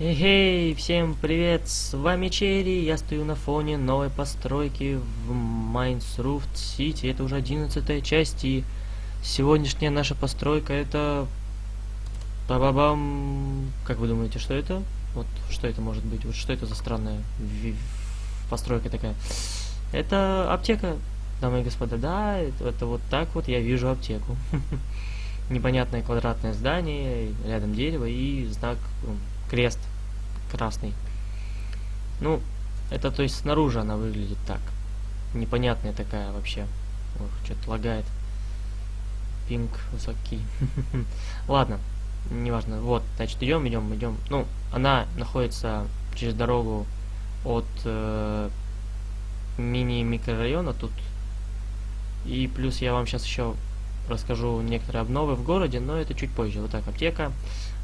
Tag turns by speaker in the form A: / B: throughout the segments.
A: Эй, всем привет, с вами Черри, я стою на фоне новой постройки в Майнсруфт Сити, это уже одиннадцатая часть, и сегодняшняя наша постройка это... Ба-ба-бам... Как вы думаете, что это? Вот что это может быть? Вот что это за странная постройка такая? Это аптека, дамы и господа, да, это, вот так вот я вижу аптеку. Непонятное квадратное здание, рядом дерево и знак крест красный. Ну, это то есть снаружи она выглядит так. Непонятная такая вообще. Ох, что-то лагает. Пинг высокий. Ладно, неважно. Вот, значит, идем, идем, идем. Ну, она находится через дорогу от э, мини-микрорайона тут. И плюс я вам сейчас еще расскажу некоторые обновы в городе, но это чуть позже. Вот так, аптека,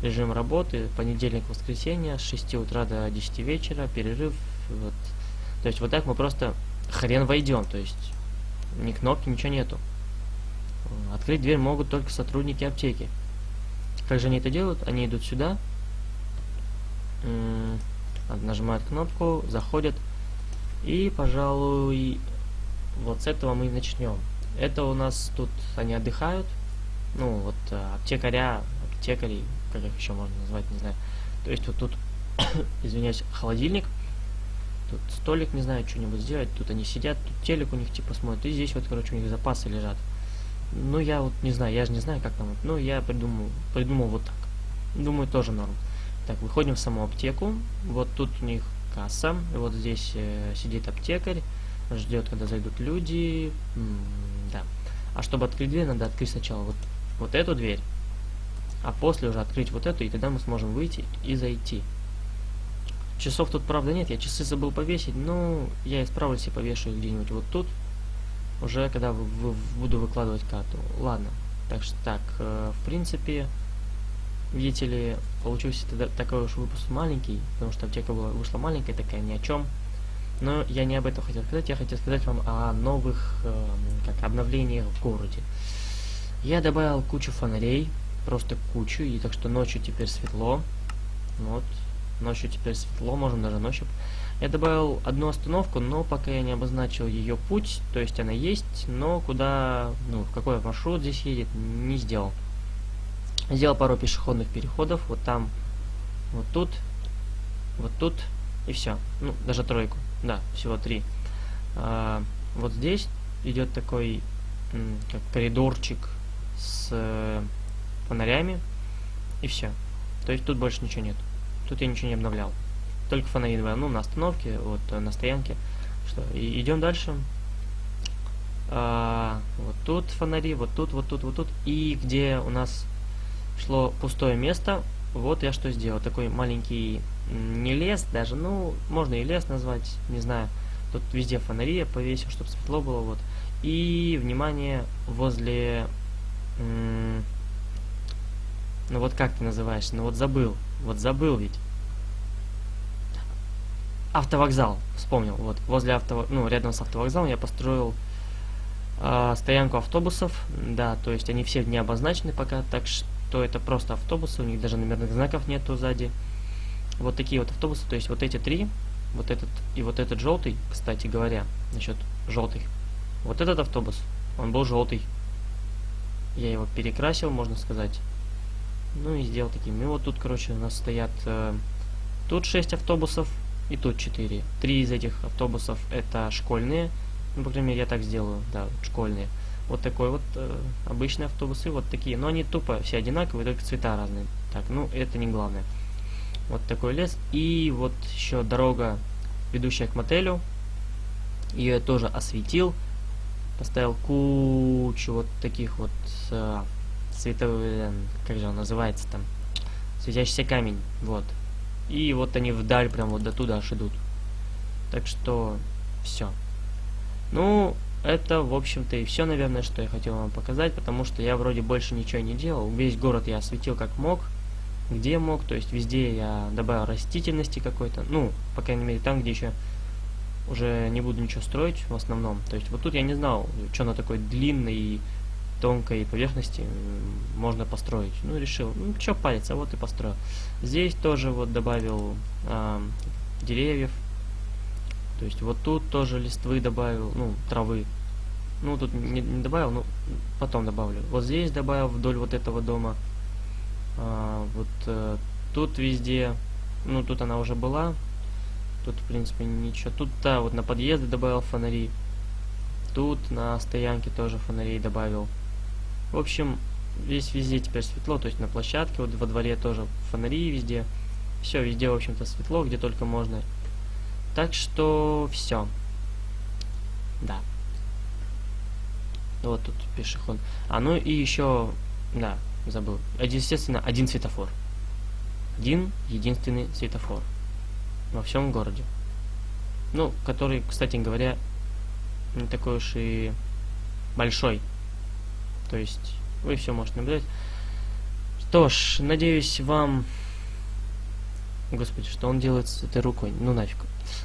A: режим работы, понедельник, воскресенье, с 6 утра до 10 вечера, перерыв. Вот. То есть вот так мы просто хрен войдем, то есть ни кнопки, ничего нету. Открыть дверь могут только сотрудники аптеки. Как же они это делают? Они идут сюда, нажимают кнопку, заходят, и, пожалуй, вот с этого мы и начнем. Это у нас тут они отдыхают. Ну, вот а, аптекаря, аптекарей, как их еще можно назвать, не знаю. То есть вот тут, извиняюсь, холодильник. Тут столик, не знаю, что-нибудь сделать. Тут они сидят, тут телек у них типа смотрят. И здесь вот, короче, у них запасы лежат. Ну, я вот не знаю, я же не знаю, как там. Ну, я придумал, придумал вот так. Думаю, тоже норм. Так, выходим в саму аптеку. Вот тут у них касса. И вот здесь э, сидит аптекарь. Ждет, когда зайдут люди. М, да. А чтобы открыть дверь, надо открыть сначала вот, вот эту дверь. А после уже открыть вот эту, и тогда мы сможем выйти и зайти. Часов тут, правда, нет. Я часы забыл повесить. Ну, я исправлюсь и повешу их где-нибудь вот тут. Уже когда вы- вы- буду выкладывать карту. Ладно. Так что так, э, в принципе, видите ли, получился тогда такой уж выпуск маленький, потому что аптека была, вышла маленькая, такая ни о чем. Но я не об этом хотел сказать, я хотел сказать вам о новых эм, как обновлениях в городе. Я добавил кучу фонарей, просто кучу, и так что ночью теперь светло. Вот, ночью теперь светло, можем даже ночью. Я добавил одну остановку, но пока я не обозначил ее путь, то есть она есть, но куда, ну, в какой маршрут здесь едет, не сделал. Сделал пару пешеходных переходов, вот там, вот тут, вот тут, и все. Ну, даже тройку. Да, всего три. А, вот здесь идет такой как коридорчик с э, фонарями, и все. То есть тут больше ничего нет. Тут я ничего не обновлял. Только фонари два, ну, на остановке, вот э, на стоянке. Что, и идем дальше. А, вот тут фонари, вот тут, вот тут, вот тут. И где у нас шло пустое место, вот я что сделал. Такой маленький не лес даже, ну, можно и лес назвать, не знаю. Тут везде фонари я повесил, чтобы светло было, вот. И, внимание, возле... ну вот как ты называешься? Ну вот забыл. Вот забыл ведь. Автовокзал, вспомнил. Вот, возле авто... Ну, рядом с автовокзалом я построил а, стоянку автобусов. Да, то есть они все не обозначены пока, так что это просто автобусы, у них даже номерных знаков нету сзади. Вот такие вот автобусы, то есть вот эти три, вот этот и вот этот желтый, кстати говоря, насчет желтых. Вот этот автобус, он был желтый. Я его перекрасил, можно сказать. Ну и сделал таким. И вот тут, короче, у нас стоят э, тут 6 автобусов и тут 4. Три из этих автобусов это школьные. Ну, по крайней мере, я так сделаю, да, школьные. Вот такой вот э, обычные автобусы, вот такие. Но они тупо все одинаковые, только цвета разные. Так, ну это не главное. Вот такой лес. И вот еще дорога, ведущая к мотелю. Ее я тоже осветил. Поставил кучу вот таких вот э, световых, как же он называется там, светящийся камень, вот. И вот они вдаль прям вот до туда аж идут. Так что все. Ну, это, в общем-то, и все, наверное, что я хотел вам показать, потому что я вроде больше ничего не делал. Весь город я осветил как мог, где мог, то есть везде я добавил растительности какой-то, ну, по крайней мере, там, где еще уже не буду ничего строить в основном. То есть вот тут я не знал, что она такой длинный и тонкой поверхности можно построить. Ну, решил, ну, что париться, вот и построил. Здесь тоже вот добавил э, деревьев. То есть вот тут тоже листвы добавил, ну, травы. Ну, тут не, не добавил, ну, потом добавлю. Вот здесь добавил вдоль вот этого дома. А, вот а, тут везде, ну, тут она уже была. Тут, в принципе, ничего. Тут, да, вот на подъезды добавил фонари. Тут на стоянке тоже фонарей добавил. В общем, весь везде теперь светло, то есть на площадке, вот во дворе тоже фонари везде. Все, везде, в общем-то, светло, где только можно. Так что все. Да. Вот тут пешеход. А ну и еще, да, забыл. Естественно, один светофор. Один единственный светофор во всем городе. Ну, который, кстати говоря, не такой уж и большой. То есть вы все можете наблюдать. Что ж, надеюсь, вам... Господи, что он делает с этой рукой? Ну нафиг.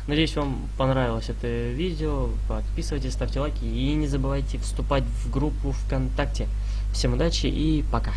A: Надеюсь, вам понравилось это видео. Подписывайтесь, ставьте лайки и не забывайте вступать в группу ВКонтакте. Всем удачи и пока.